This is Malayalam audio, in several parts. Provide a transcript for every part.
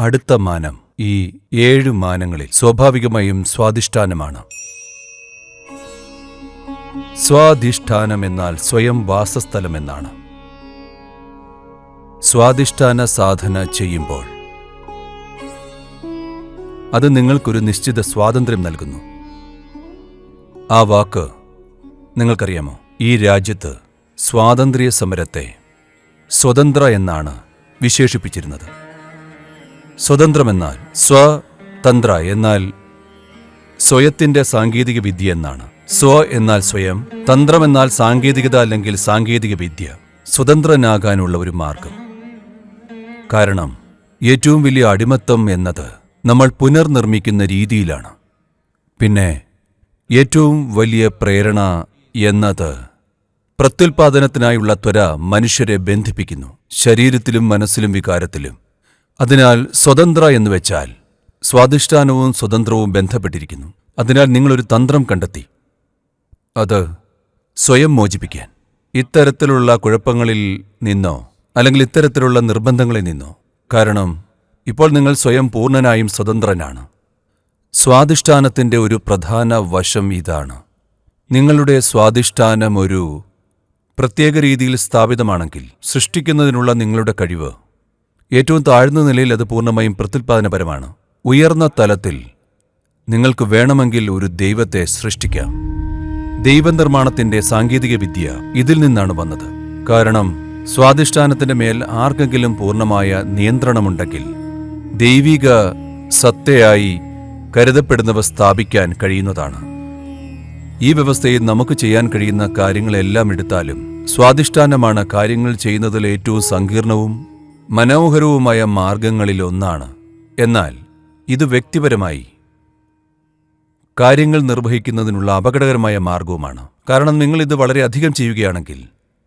അടുത്ത മാനം ഈ ഏഴ് മാനങ്ങളിൽ സ്വാഭാവികമായും സ്വാധിഷ്ഠാനമാണ്. സ്വാധിഷ്ഠാനം എന്നാൽ സ്വയം വാസസ്ഥലം എന്നാണ്. സ്വാധിഷ്ഠാന സാധന ചെയ്യുമ്പോൾ അത് നിങ്ങൾക്കൊരു നിശ്ചിത സ്വാതന്ത്ര്യം നൽകുന്നു. ആ വാക്ക് നിങ്ങൾക്കറിയാമോ? ഈ രാജ്യത്ത് സ്വാതന്ത്ര്യ സമരത്തെ സ്വതന്ത്ര എന്നാണ് വിശേഷിപ്പിച്ചിരുന്നത്. സ്വതന്ത്രമെന്നാൽ സ്വതന്ത്ര എന്നാൽ സ്വയത്തിന്റെ സാങ്കേതിക വിദ്യ എന്നാണ്. സ്വ എന്നാൽ സ്വയം തന്ത്രമെന്നാൽ സാങ്കേതികത അല്ലെങ്കിൽ സാങ്കേതിക വിദ്യ സ്വതന്ത്രനാകാനുള്ള ഒരു മാർഗം. കാരണം ഏറ്റവും വലിയ അടിമത്തം എന്നത് നമ്മൾ പുനർനിർമ്മിക്കുന്ന രീതിയിലാണ്. പിന്നെ ഏറ്റവും വലിയ പ്രേരണ എന്നത് പ്രത്യുൽപാദനത്തിനായുള്ള ത്വര മനുഷ്യരെ ബന്ധിപ്പിക്കുന്നു. ശരീരത്തിലും മനസ്സിലും വികാരത്തിലും. അതിനാൽ സ്വതന്ത്ര എന്ന് വെച്ചാൽ സ്വാധിഷ്ഠാനവും സ്വതന്ത്രവും ബന്ധപ്പെട്ടിരിക്കുന്നു. അതിനാൽ നിങ്ങളൊരു തന്ത്രം കണ്ടെത്തി. അത് സ്വയം മോചിപ്പിക്കാൻ. ഇത്തരത്തിലുള്ള കുഴപ്പങ്ങളിൽ നിന്നോ അല്ലെങ്കിൽ ഇത്തരത്തിലുള്ള നിർബന്ധങ്ങളിൽ നിന്നോ. കാരണം ഇപ്പോൾ നിങ്ങൾ സ്വയം പൂർണനായും സ്വതന്ത്രനാണ്. സ്വാധിഷ്ഠാനത്തിന്റെ ഒരു പ്രധാന വശം ഇതാണ്. നിങ്ങളുടെ സ്വാധിഷ്ഠാനം ഒരു പ്രത്യേക രീതിയിൽ സ്ഥാപിതമാണെങ്കിൽ സൃഷ്ടിക്കുന്നതിനുള്ള നിങ്ങളുടെ കഴിവ് ഏറ്റവും താഴ്ന്ന നിലയിൽ അത് പൂർണമായും പ്രത്യുൽപാദനപരമാണ്. ഉയർന്ന തലത്തിൽ നിങ്ങൾക്ക് വേണമെങ്കിൽ ഒരു ദൈവത്തെ സൃഷ്ടിക്കാം. ദൈവനിർമ്മാണത്തിന്റെ സാങ്കേതിക വിദ്യ ഇതിൽ നിന്നാണ് വന്നത്. കാരണം സ്വാധിഷ്ഠാനത്തിന്റെ മേൽ ആർക്കെങ്കിലും പൂർണമായ നിയന്ത്രണമുണ്ടെങ്കിൽ ദൈവിക സത്തയായി കരുതപ്പെടുന്നവ സ്ഥാപിക്കാൻ കഴിയുന്നതാണ്. ഈ വ്യവസ്ഥയിൽ നമുക്ക് ചെയ്യാൻ കഴിയുന്ന കാര്യങ്ങളെല്ലാം എടുത്താലും സ്വാധിഷ്ഠാനമാണ് കാര്യങ്ങൾ ചെയ്യുന്നതിൽ ഏറ്റവും സങ്കീർണവും മനോഹരവുമായ മാർഗങ്ങളിലൊന്നാണ് എന്നാൽ ഇത് വ്യക്തിപരമായി കാര്യങ്ങൾ നിർവഹിക്കുന്നതിനുള്ള അപകടകരമായ മാർഗവുമാണ്. കാരണം നിങ്ങൾ ഇത് വളരെയധികം ചെയ്യുകയാണെങ്കിൽ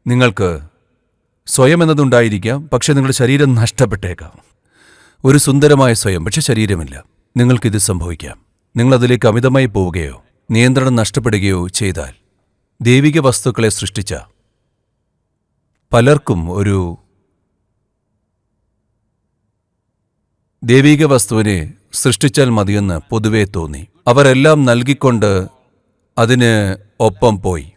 നിങ്ങൾക്ക് സ്വയം എന്നതുണ്ടായിരിക്കാം പക്ഷേ നിങ്ങളുടെ ശരീരം നഷ്ടപ്പെട്ടേക്കാം. ഒരു സുന്ദരമായ സ്വയം പക്ഷെ ശരീരമില്ല. നിങ്ങൾക്കിത് സംഭവിക്കാം. നിങ്ങളതിലേക്ക് അമിതമായി പോവുകയോ നിയന്ത്രണം നഷ്ടപ്പെടുകയോ ചെയ്താൽ ദൈവിക വസ്തുക്കളെ സൃഷ്ടിച്ച പലർക്കും ഒരു ദൈവിക വസ്തുവിനെ സൃഷ്ടിച്ചാൽ മതിയെന്ന് പൊതുവെ തോന്നി. അവരെല്ലാം നൽകിക്കൊണ്ട് അതിന് ഒപ്പം പോയി.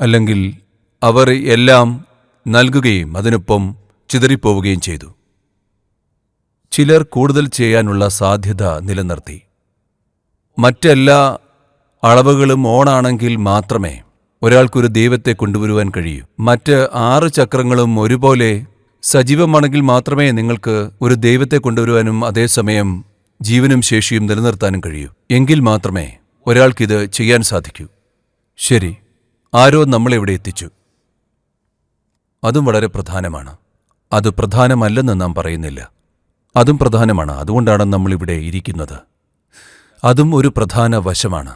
അല്ലെങ്കിൽ അവർ എല്ലാം നൽകുകയും അതിനൊപ്പം ചിതറിപ്പോവുകയും ചെയ്തു. ചിലർ കൂടുതൽ ചെയ്യാനുള്ള സാധ്യത നിലനിർത്തി. മറ്റെല്ലാ അളവുകളും ഓണാണെങ്കിൽ മാത്രമേ ഒരാൾക്കൊരു ദൈവത്തെ കൊണ്ടുവരുവാൻ കഴിയൂ. മറ്റ് ആറ് ചക്രങ്ങളും ഒരുപോലെ സജീവമാണെങ്കിൽ മാത്രമേ നിങ്ങൾക്ക് ഒരു ദൈവത്തെ കൊണ്ടുവരുവാനും അതേസമയം ജീവനും ശേഷിയും നിലനിർത്താനും കഴിയൂ. എങ്കിൽ മാത്രമേ ഒരാൾക്കിത് ചെയ്യാൻ സാധിക്കൂ. ശരി ആരോ നമ്മളെവിടെ എത്തിച്ചു? അതും വളരെ പ്രധാനമാണ്. അത് പ്രധാനമല്ലെന്ന് നാം പറയുന്നില്ല. അതും പ്രധാനമാണ്. അതുകൊണ്ടാണ് നമ്മളിവിടെ ഇരിക്കുന്നത്. അതും ഒരു പ്രധാന വശമാണ്.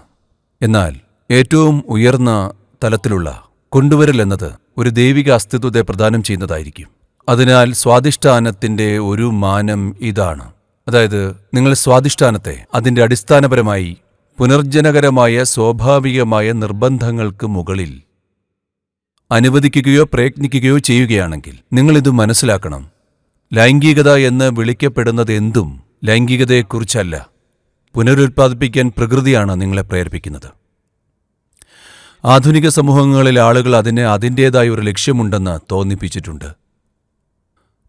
എന്നാൽ ഏറ്റവും ഉയർന്ന തലത്തിലുള്ള കൊണ്ടുവരൽ എന്നത് ഒരു ദൈവിക അസ്തിത്വത്തെ പ്രദാനം ചെയ്യുന്നതായിരിക്കും. അതിനാൽ സ്വാധിഷ്ഠാനത്തിന്റെ ഒരു മാനം ഇതാണ്. അതായത് നിങ്ങൾ സ്വാധിഷ്ഠാനത്തെ അതിന്റെ അടിസ്ഥാനപരമായി പുനർജനകരമായ സ്വാഭാവികമായ നിർബന്ധങ്ങൾക്ക് മുകളിൽ അനുവദിക്കുകയോ പ്രയത്നിക്കുകയോ ചെയ്യുകയാണെങ്കിൽ നിങ്ങളിത് മനസ്സിലാക്കണം. ലൈംഗികത എന്ന് വിളിക്കപ്പെടുന്നതെന്തും ലൈംഗികതയെക്കുറിച്ചല്ല. പുനരുൽപ്പാദിപ്പിക്കാൻ പ്രകൃതിയാണ് നിങ്ങളെ പ്രേരിപ്പിക്കുന്നത്. ആധുനിക സമൂഹങ്ങളിൽ ആളുകൾ അതിന് അതിന്റേതായ ഒരു ലക്ഷ്യമുണ്ടെന്ന് തോന്നിപ്പിച്ചിട്ടുണ്ട്.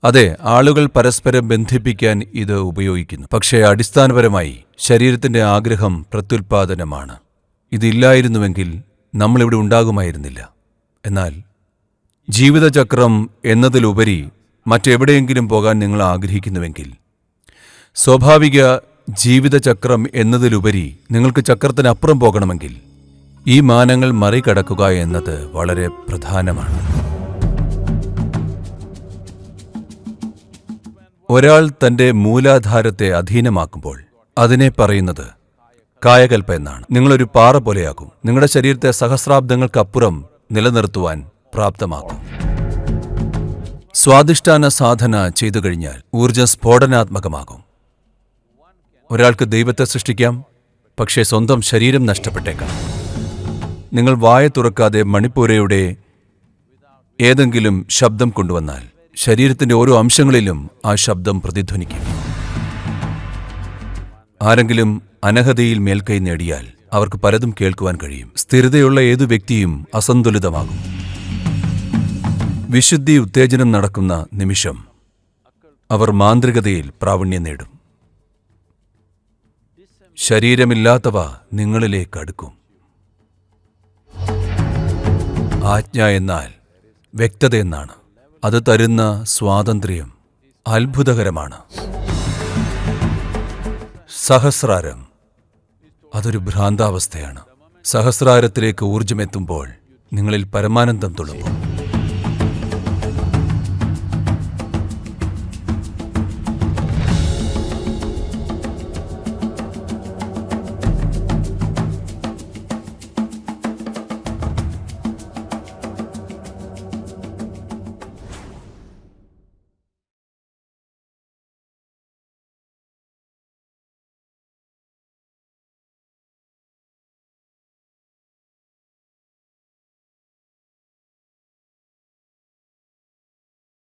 അതെ ആളുകൾ പരസ്പരം ബന്ധിപ്പിക്കാൻ ഇത് ഉപയോഗിക്കുന്നു. പക്ഷേ അടിസ്ഥാനപരമായി ശരീരത്തിന്റെ ആഗ്രഹം പ്രത്യുൽപാദനമാണ്. ഇതില്ലായിരുന്നുവെങ്കിൽ നമ്മളിവിടെ ഉണ്ടാകുമായിരുന്നില്ല. എന്നാൽ ജീവിതചക്രം എന്നതിലുപരി മറ്റെവിടെയെങ്കിലും പോകാൻ നിങ്ങൾ ആഗ്രഹിക്കുന്നുവെങ്കിൽ സ്വാഭാവിക ജീവിതചക്രം എന്നതിലുപരി നിങ്ങൾക്ക് ചക്രത്തിനപ്പുറം പോകണമെങ്കിൽ ഈ മാനങ്ങൾ മറികടക്കുക എന്നത് വളരെ പ്രധാനമാണ്. ഒരാൾ തന്റെ മൂലാധാരത്തെ അധീനമാക്കുമ്പോൾ അതിനെ പറയുന്നത് കായകൽപ്പ എന്നാണ്. നിങ്ങളൊരു പാറ പോലെയാകും. നിങ്ങളുടെ ശരീരത്തെ സഹസ്രാബ്ദങ്ങൾക്കപ്പുറം നിലനിർത്തുവാൻ പ്രാപ്തമാക്കും. സ്വാധിഷ്ഠാന സാധന ചെയ്തു കഴിഞ്ഞാൽ ഊർജ സ്ഫോടനാത്മകമാകും. ഒരാൾക്ക് ദൈവത്തെ സൃഷ്ടിക്കാം പക്ഷേ സ്വന്തം ശരീരം നഷ്ടപ്പെട്ടേക്കാം. നിങ്ങൾ വായ തുറക്കാതെ മണിപ്പൂരയുടെ ഏതെങ്കിലും ശബ്ദം കൊണ്ടുവന്നാൽ ശരീരത്തിന്റെ ഓരോ അംശങ്ങളിലും ആ ശബ്ദം പ്രതിധ്വനിക്കും. ആരെങ്കിലും അനഹതയിൽ മേൽക്കൈ നേടിയാൽ അവർക്ക് പലതും കേൾക്കുവാൻ കഴിയും. സ്ഥിരതയുള്ള ഏതു വ്യക്തിയും അസന്തുലിതമാകും. വിശുദ്ധി ഉത്തേജനം നടക്കുന്ന നിമിഷം അവർ മാന്ത്രികതയിൽ പ്രാവീണ്യം നേടും. ശരീരമില്ലാത്തവ നിങ്ങളിലേക്ക് അടുക്കും. ആജ്ഞ എന്നാൽ വ്യക്തത എന്നാണ്. അത് തരുന്ന സ്വാതന്ത്ര്യം അത്ഭുതകരമാണ്. സഹസ്രാരം അതൊരു ഭ്രാന്താവസ്ഥയാണ്. സഹസ്രാരത്തിലേക്ക് ഊർജമെത്തുമ്പോൾ നിങ്ങളിൽ പരമാനന്ദം തുളുമ്പും